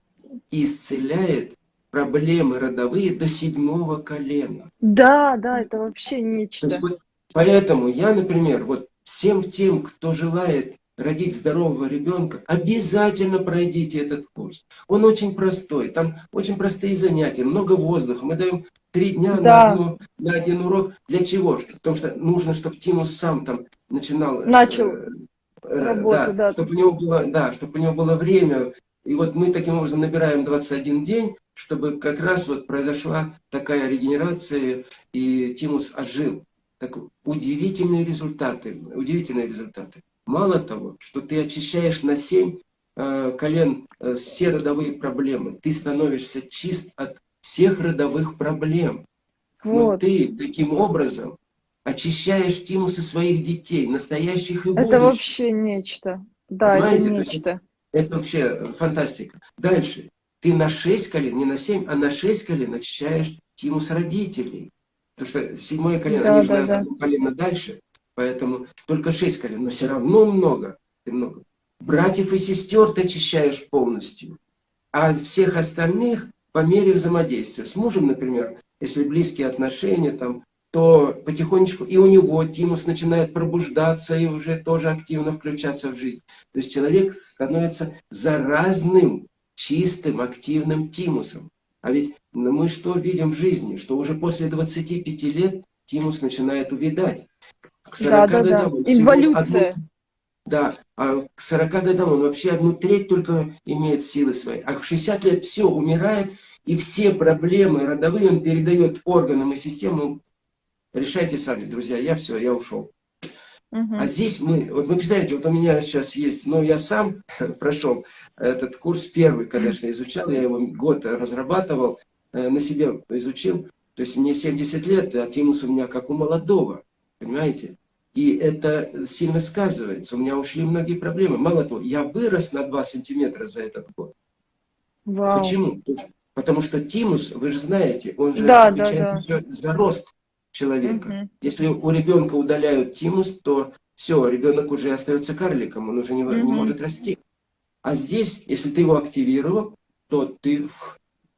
и исцеляет проблемы родовые до седьмого колена. Да, да, это вообще То нечто. есть вот поэтому я, например, вот всем тем, кто желает родить здорового ребенка, обязательно пройдите этот курс. Он очень простой, там очень простые занятия, много воздуха. Мы даем три дня да. на, одну, на один урок. Для чего? Потому что нужно, чтобы Тимус сам там начинал... Начал э, э работу, да, да. Чтобы у него было, да, чтобы у него было время. И вот мы таким образом набираем 21 день, чтобы как раз вот произошла такая регенерация, и Тимус ожил. Так удивительные результаты, удивительные результаты. Мало того, что ты очищаешь на 7 э, колен э, все родовые проблемы, ты становишься чист от всех родовых проблем. Вот. Но ты таким образом очищаешь тимусы своих детей, настоящих и будущих. Это вообще нечто. Да, Понимаете? это нечто. Это, это вообще фантастика. Дальше. Ты на 6 колен, не на 7, а на 6 колен очищаешь тимус родителей. Потому что седьмое колено, да, они да, же да. колено дальше, поэтому только шесть колен, но все равно много, ты много. Братьев и сестер ты очищаешь полностью, а всех остальных по мере взаимодействия. С мужем, например, если близкие отношения, там, то потихонечку и у него тимус начинает пробуждаться и уже тоже активно включаться в жизнь. То есть человек становится заразным, чистым, активным тимусом. А ведь мы что видим в жизни? Что уже после 25 лет тимус начинает увидать. К 40 да, да, годам да. Инволюция. Одну, да, а к 40 годам он вообще одну треть только имеет силы свои. А в 60 лет все умирает, и все проблемы родовые он передает органам и системам. Решайте сами, друзья, я все, я ушел. Угу. А здесь мы, вот вы представляете, вот у меня сейчас есть, ну я сам прошел этот курс первый, конечно, изучал, я его год разрабатывал, э, на себе изучил, то есть мне 70 лет, а тимус у меня как у молодого, понимаете? И это сильно сказывается, у меня ушли многие проблемы. Мало того, я вырос на 2 сантиметра за этот год. Вау. Почему? Потому что тимус, вы же знаете, он же да, отвечает да, да. за рост человека. Угу. Если у ребенка удаляют тимус, то все, ребенок уже остается карликом, он уже не, угу. не может расти. А здесь, если ты его активировал, то ты...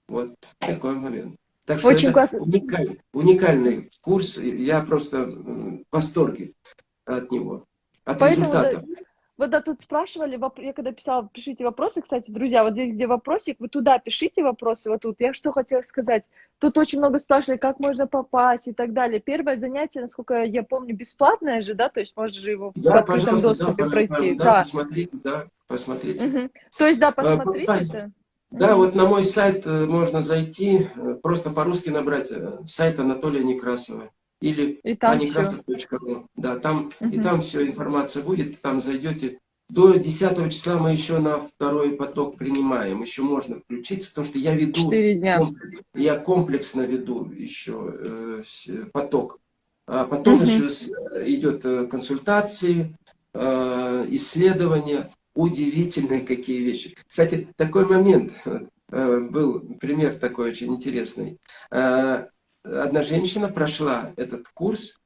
Вот такой момент. Так что Очень это уникальный, уникальный курс, я просто в восторге от него, от Поэтому, результатов. Вот да, тут спрашивали, я когда писала, пишите вопросы, кстати, друзья, вот здесь, где вопросик, вы туда пишите вопросы, вот тут. Я что хотела сказать, тут очень много спрашивали, как можно попасть и так далее. Первое занятие, насколько я помню, бесплатное же, да, то есть можешь же его да, в открытом доступе да, пройти. Да, да, посмотрите, да, посмотрите. Угу. То есть, да, а, посмотрите. А, да, вот на мой сайт э, можно зайти, э, просто по-русски набрать э, сайт Анатолия Некрасова или anekrasov.ru. Да, там, угу. и там все, информация будет, там зайдете. До 10 числа мы еще на второй поток принимаем, еще можно включиться, потому что я веду, комплекс, я комплексно веду еще э, поток. А потом угу. еще идет консультации, э, исследования, удивительные какие вещи. Кстати, такой момент, э, был пример такой очень интересный. Э, одна женщина прошла этот курс,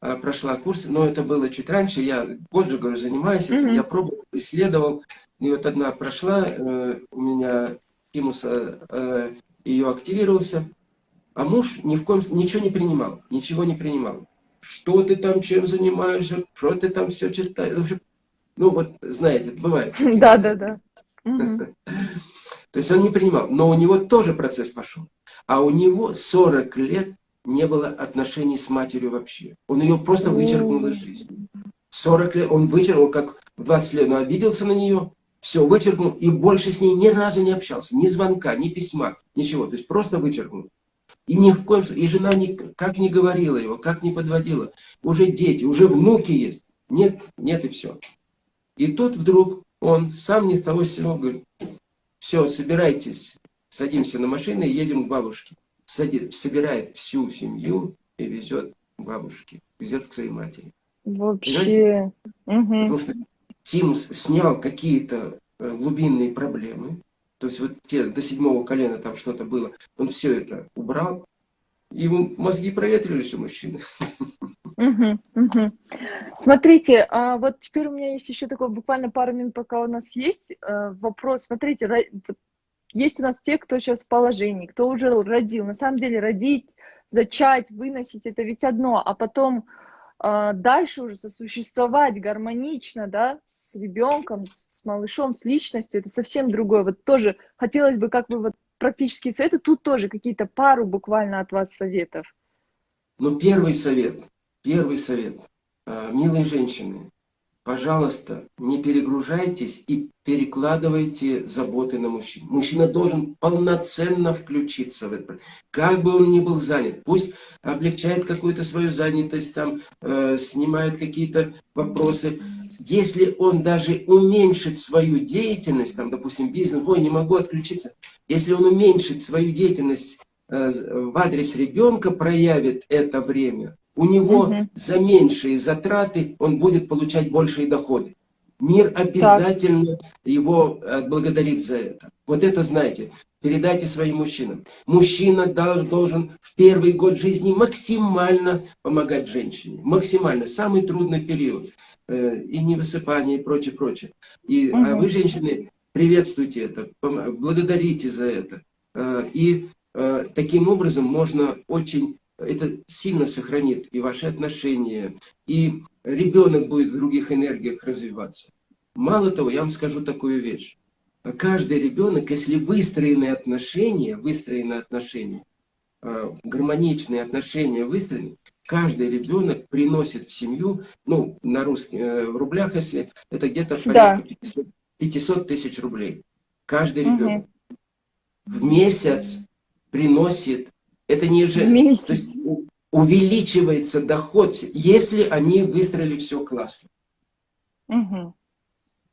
э, прошла курс, но это было чуть раньше, я год же, говорю, занимаюсь этим, mm -hmm. я пробовал, исследовал, и вот одна прошла, э, у меня тимус э, ее активировался, а муж ни в коем ничего не принимал, ничего не принимал. Что ты там, чем занимаешься, что ты там все читаешь. В общем, ну вот, знаете, бывает. Да, да, да. То есть он не принимал, но у него тоже процесс пошел. А у него 40 лет не было отношений с матерью вообще. Он ее просто вычеркнул из жизни. 40 лет он вычеркнул, как в 20 лет он обиделся на нее, все, вычеркнул, и больше с ней ни разу не общался. Ни звонка, ни письма, ничего. То есть просто вычеркнул. И ни в коем случае, и жена ни, как не говорила его, как не подводила. Уже дети, уже внуки есть. Нет, нет и все. И тут вдруг он сам не с того сего говорит, все, собирайтесь, садимся на машину и едем к бабушке. Садит, собирает всю семью и везет к бабушке, везет к своей матери. Вообще. Угу. Потому что Тимс снял какие-то э, глубинные проблемы, то есть вот те до седьмого колена там что-то было, он все это убрал, и мозги проветрились у мужчины. Угу, угу. Смотрите, а вот теперь у меня есть еще такой буквально пару минут, пока у нас есть э, вопрос. Смотрите, есть у нас те, кто сейчас в положении, кто уже родил. На самом деле родить, зачать, выносить, это ведь одно, а потом а, дальше уже сосуществовать гармонично, да, с ребенком, с, с малышом, с личностью, это совсем другое. Вот тоже хотелось бы, как вы вот практические советы, тут тоже какие-то пару буквально от вас советов. Ну, первый совет, первый совет, а, милые женщины, пожалуйста, не перегружайтесь и перекладывайте заботы на мужчин. Мужчина должен полноценно включиться в это. Как бы он ни был занят, пусть облегчает какую-то свою занятость, там, э, снимает какие-то вопросы. Если он даже уменьшит свою деятельность, там, допустим, бизнес, ой, не могу отключиться, если он уменьшит свою деятельность э, в адрес ребенка, проявит это время, у него угу. за меньшие затраты он будет получать большие доходы. Мир обязательно так. его благодарит за это. Вот это знаете, передайте своим мужчинам. Мужчина должен в первый год жизни максимально помогать женщине. Максимально. Самый трудный период. Э, и невысыпание, и прочее, прочее. И угу. вы, женщины, приветствуйте это, благодарите за это. Э, и э, таким образом можно очень это сильно сохранит и ваши отношения, и ребенок будет в других энергиях развиваться. Мало того, я вам скажу такую вещь. Каждый ребенок, если выстроенные отношения, выстроенные отношения, а, гармоничные отношения выстроены, каждый ребенок приносит в семью, ну, на русских, э, в рублях, если, это где-то порядка да. 500, 500 тысяч рублей. Каждый ребенок угу. в месяц приносит это не же... То есть увеличивается доход, если они выстроили все классно. Угу.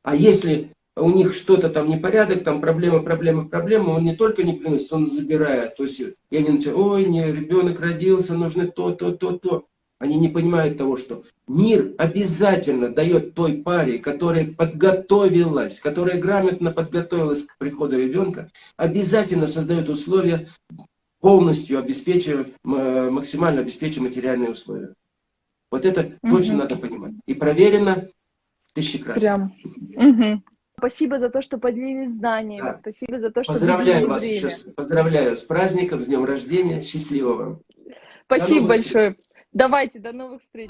А если у них что-то там непорядок, там проблема, проблема, проблема, он не только не приносит, он забирает. То есть, и они начинают, ой, не, ребенок родился, нужно то, то, то, то. Они не понимают того, что мир обязательно дает той паре, которая подготовилась, которая грамотно подготовилась к приходу ребенка, обязательно создает условия полностью обеспечиваю, максимально обеспечиваю материальные условия. Вот это угу. точно надо понимать. И проверено тысячекратно. Прям. Угу. Спасибо за то, что поделились знаниями. Да. Спасибо за то, что Поздравляю вас время. еще. Поздравляю с праздником, с днем рождения. Счастливого вам. Спасибо большое. Встреч. Давайте, до новых встреч.